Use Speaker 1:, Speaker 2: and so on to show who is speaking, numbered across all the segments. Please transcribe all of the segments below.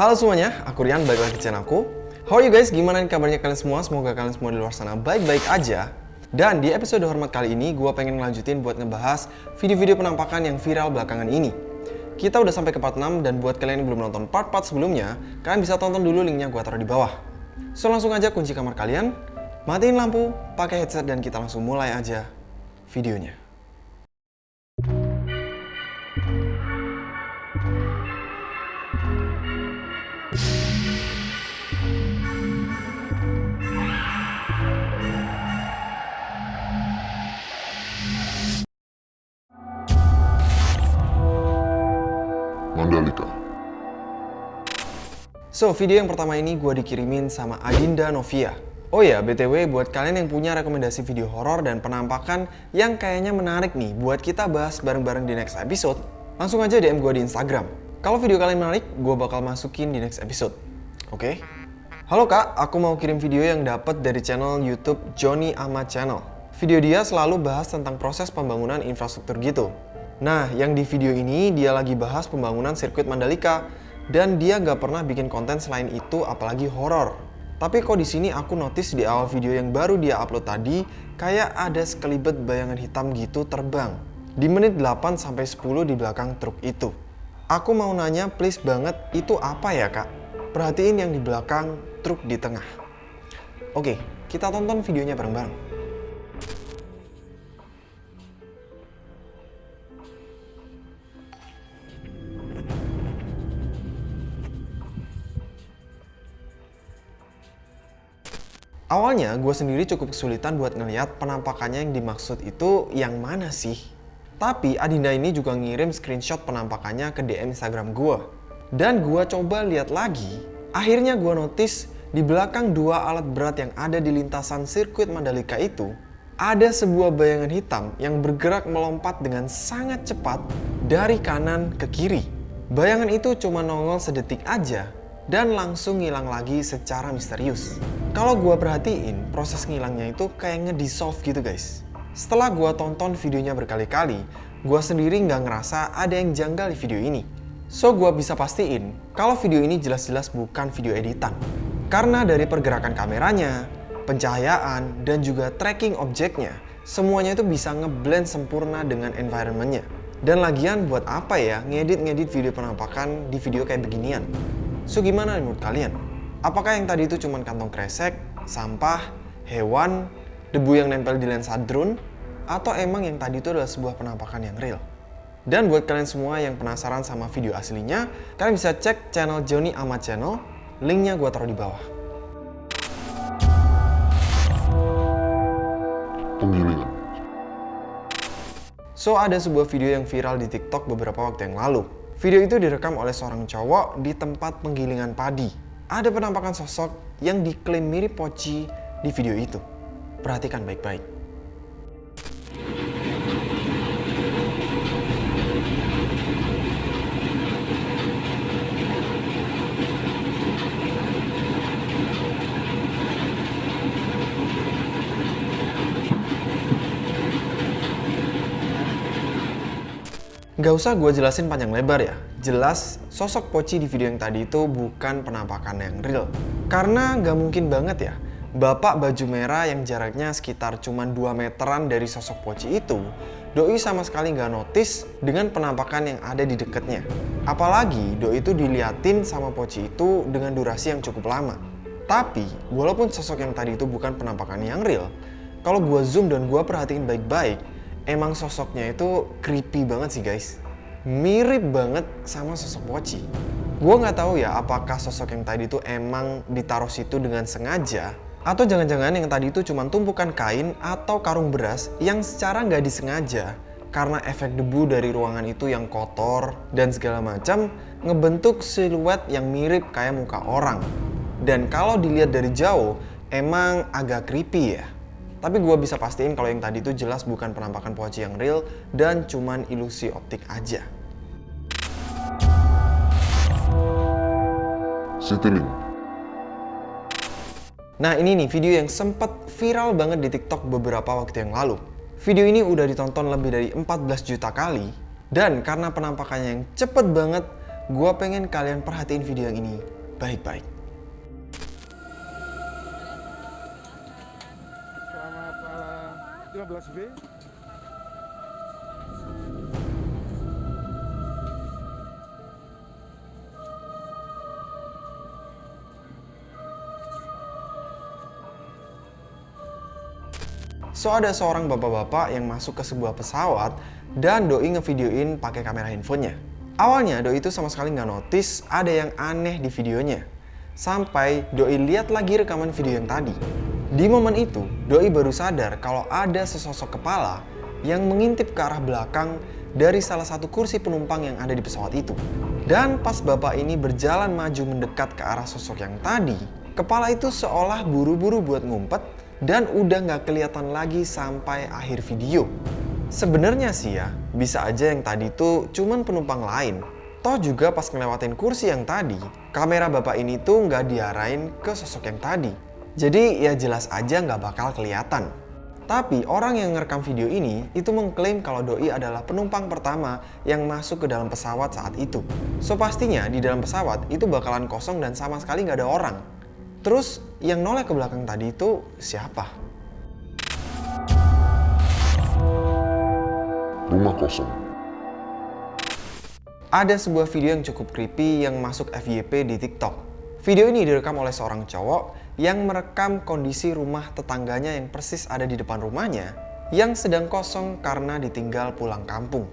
Speaker 1: Halo semuanya, aku Rian, balik lagi ke channel aku. How are you guys? Gimana nih kabarnya kalian semua? Semoga kalian semua di luar sana baik-baik aja. Dan di episode hormat kali ini, gue pengen ngelanjutin buat ngebahas video-video penampakan yang viral belakangan ini. Kita udah sampai ke part 6, dan buat kalian yang belum nonton part-part sebelumnya, kalian bisa tonton dulu linknya gue taruh di bawah. So langsung aja kunci kamar kalian, matiin lampu, pakai headset, dan kita langsung mulai aja videonya. So, video yang pertama ini gue dikirimin sama Adinda Novia. Oh ya, BTW buat kalian yang punya rekomendasi video horor dan penampakan yang kayaknya menarik nih buat kita bahas bareng-bareng di next episode, langsung aja DM gue di Instagram. Kalau video kalian menarik, gue bakal masukin di next episode. Oke? Halo kak, aku mau kirim video yang dapat dari channel YouTube Johnny Ahmad Channel. Video dia selalu bahas tentang proses pembangunan infrastruktur gitu. Nah, yang di video ini dia lagi bahas pembangunan sirkuit Mandalika dan dia nggak pernah bikin konten selain itu apalagi horor. Tapi kok di sini aku notice di awal video yang baru dia upload tadi kayak ada sekelibet bayangan hitam gitu terbang di menit 8 sampai 10 di belakang truk itu. Aku mau nanya please banget itu apa ya kak? Perhatiin yang di belakang truk di tengah. Oke, kita tonton videonya bareng-bareng. Awalnya gue sendiri cukup kesulitan buat ngeliat penampakannya yang dimaksud itu yang mana sih. Tapi Adinda ini juga ngirim screenshot penampakannya ke DM Instagram gue. Dan gue coba lihat lagi, akhirnya gue notice di belakang dua alat berat yang ada di lintasan sirkuit Mandalika itu, ada sebuah bayangan hitam yang bergerak melompat dengan sangat cepat dari kanan ke kiri. Bayangan itu cuma nongol sedetik aja dan langsung ngilang lagi secara misterius. Kalau gua perhatiin, proses ngilangnya itu kayak ngedissolve gitu guys. Setelah gua tonton videonya berkali-kali, gua sendiri nggak ngerasa ada yang janggal di video ini. So gua bisa pastiin kalau video ini jelas-jelas bukan video editan. Karena dari pergerakan kameranya, pencahayaan, dan juga tracking objeknya, semuanya itu bisa ngeblend sempurna dengan environmentnya. Dan lagian buat apa ya ngedit-ngedit video penampakan di video kayak beginian? So gimana menurut kalian? Apakah yang tadi itu cuma kantong kresek, sampah, hewan, debu yang nempel di lensa drone, atau emang yang tadi itu adalah sebuah penampakan yang real? Dan buat kalian semua yang penasaran sama video aslinya, kalian bisa cek channel Johnny Ahmad Channel, linknya gue taruh di bawah.
Speaker 2: Penggilingan.
Speaker 1: So, ada sebuah video yang viral di TikTok beberapa waktu yang lalu. Video itu direkam oleh seorang cowok di tempat penggilingan padi. Ada penampakan sosok yang diklaim mirip Poci di video itu. Perhatikan baik-baik. Gak usah gue jelasin panjang lebar ya. Jelas, sosok Poci di video yang tadi itu bukan penampakan yang real. Karena gak mungkin banget ya, bapak baju merah yang jaraknya sekitar cuma 2 meteran dari sosok Poci itu, Doi sama sekali gak notice dengan penampakan yang ada di deketnya. Apalagi Doi itu diliatin sama Poci itu dengan durasi yang cukup lama. Tapi, walaupun sosok yang tadi itu bukan penampakan yang real, kalau gue zoom dan gue perhatiin baik-baik, emang sosoknya itu creepy banget sih guys. Mirip banget sama sosok Poci. Gue nggak tahu ya apakah sosok yang tadi itu emang ditaruh situ dengan sengaja atau jangan-jangan yang tadi itu cuma tumpukan kain atau karung beras yang secara nggak disengaja karena efek debu dari ruangan itu yang kotor dan segala macam ngebentuk siluet yang mirip kayak muka orang. Dan kalau dilihat dari jauh emang agak creepy ya. Tapi gue bisa pastiin kalau yang tadi itu jelas bukan penampakan Poci yang real dan cuman ilusi optik aja.
Speaker 2: Citylink.
Speaker 1: Nah ini nih video yang sempet viral banget di TikTok beberapa waktu yang lalu. Video ini udah ditonton lebih dari 14 juta kali dan karena penampakannya yang cepet banget, Gua pengen kalian perhatiin video yang ini baik-baik.
Speaker 3: 15B.
Speaker 1: So ada seorang bapak-bapak yang masuk ke sebuah pesawat dan Doi ngevideoin pakai kamera handphonenya. Awalnya Doi itu sama sekali nggak notice ada yang aneh di videonya. Sampai Doi lihat lagi rekaman video yang tadi. Di momen itu, Doi baru sadar kalau ada sesosok kepala yang mengintip ke arah belakang dari salah satu kursi penumpang yang ada di pesawat itu. Dan pas bapak ini berjalan maju mendekat ke arah sosok yang tadi, kepala itu seolah buru-buru buat ngumpet dan udah nggak kelihatan lagi sampai akhir video. Sebenarnya sih ya, bisa aja yang tadi itu cuman penumpang lain. Toh juga pas ngelewatin kursi yang tadi, kamera bapak ini tuh nggak diarahin ke sosok yang tadi. Jadi ya jelas aja nggak bakal kelihatan. Tapi orang yang ngerekam video ini itu mengklaim kalau Doi adalah penumpang pertama yang masuk ke dalam pesawat saat itu. So pastinya di dalam pesawat itu bakalan kosong dan sama sekali nggak ada orang. Terus yang noleh ke belakang tadi itu siapa?
Speaker 2: Rumah kosong.
Speaker 1: Ada sebuah video yang cukup creepy yang masuk FYP di TikTok. Video ini direkam oleh seorang cowok yang merekam kondisi rumah tetangganya yang persis ada di depan rumahnya yang sedang kosong karena ditinggal pulang kampung.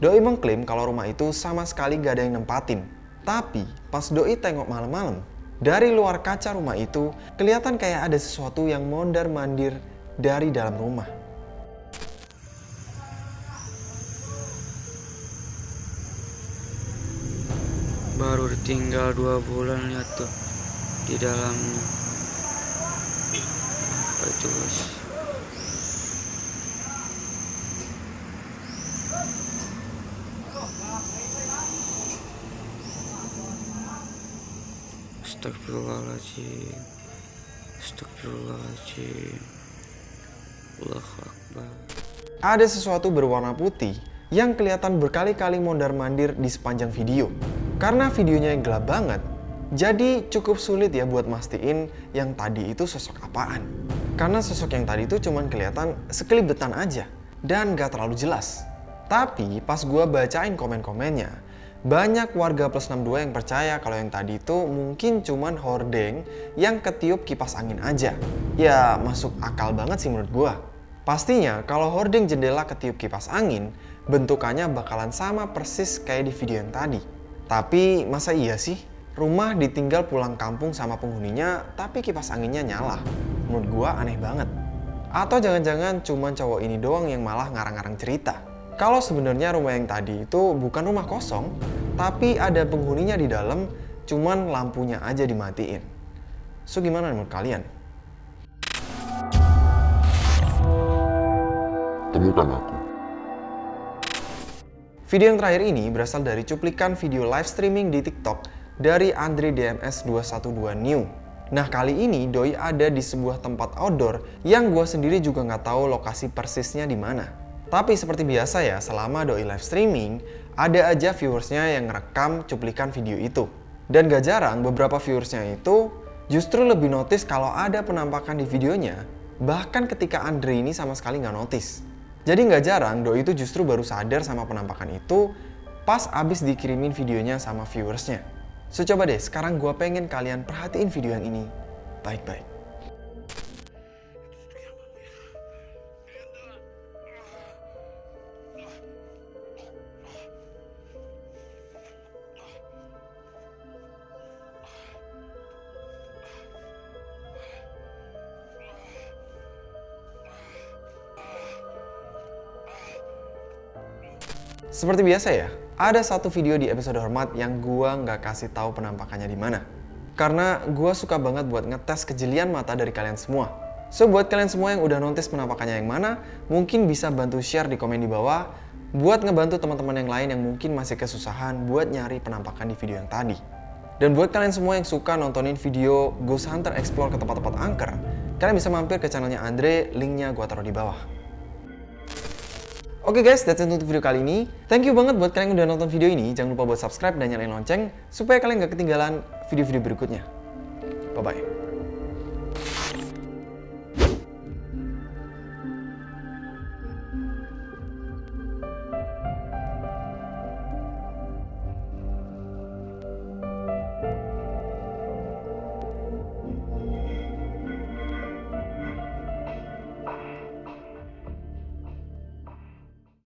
Speaker 1: Doi mengklaim kalau rumah itu sama sekali gak ada yang nempatin. Tapi pas Doi tengok malam-malam, dari luar kaca rumah itu kelihatan kayak ada sesuatu yang mondar-mandir dari dalam rumah.
Speaker 4: baru tinggal dua bulan lihat tuh di dalamnya bos Astagfirullahaladzim Astagfirullahaladzim Allahu Akbar
Speaker 1: Ada sesuatu berwarna putih yang kelihatan berkali-kali mondar-mandir di sepanjang video. Karena videonya yang gelap banget, jadi cukup sulit ya buat mastiin yang tadi itu sosok apaan. Karena sosok yang tadi itu cuman kelihatan sekelibetan aja dan gak terlalu jelas. Tapi pas gua bacain komen-komennya, banyak warga plus 62 yang percaya kalau yang tadi itu mungkin cuman hordeng yang ketiup kipas angin aja. Ya masuk akal banget sih menurut gua. Pastinya kalau hordeng jendela ketiup kipas angin, bentukannya bakalan sama persis kayak di video yang tadi. Tapi masa iya sih? Rumah ditinggal pulang kampung sama penghuninya, tapi kipas anginnya nyala. Menurut gua aneh banget. Atau jangan-jangan cuman cowok ini doang yang malah ngarang-ngarang cerita. Kalau sebenarnya rumah yang tadi itu bukan rumah kosong, tapi ada penghuninya di dalam, cuman lampunya aja dimatiin. So gimana menurut kalian?
Speaker 2: Temukan aku.
Speaker 1: Video yang terakhir ini berasal dari cuplikan video live streaming di TikTok dari Andre DMS 212 New. Nah kali ini Doi ada di sebuah tempat outdoor yang gue sendiri juga nggak tahu lokasi persisnya di mana. Tapi seperti biasa ya, selama Doi live streaming, ada aja viewersnya yang ngerekam cuplikan video itu. Dan gak jarang beberapa viewersnya itu justru lebih notice kalau ada penampakan di videonya, bahkan ketika Andre ini sama sekali nggak notice. Jadi nggak jarang Doi itu justru baru sadar sama penampakan itu pas abis dikirimin videonya sama viewersnya. So coba deh, sekarang gue pengen kalian perhatiin video yang ini baik-baik. Seperti biasa ya, ada satu video di episode hormat yang gua nggak kasih tahu penampakannya di mana. Karena gua suka banget buat ngetes kejelian mata dari kalian semua. So buat kalian semua yang udah notice penampakannya yang mana, mungkin bisa bantu share di komen di bawah buat ngebantu teman-teman yang lain yang mungkin masih kesusahan buat nyari penampakan di video yang tadi. Dan buat kalian semua yang suka nontonin video Ghost Hunter Explore ke tempat-tempat angker, kalian bisa mampir ke channelnya Andre, linknya gua taruh di bawah. Oke guys, that's it untuk video kali ini. Thank you banget buat kalian yang udah nonton video ini. Jangan lupa buat subscribe dan nyalain lonceng supaya kalian gak ketinggalan video-video berikutnya. Bye-bye.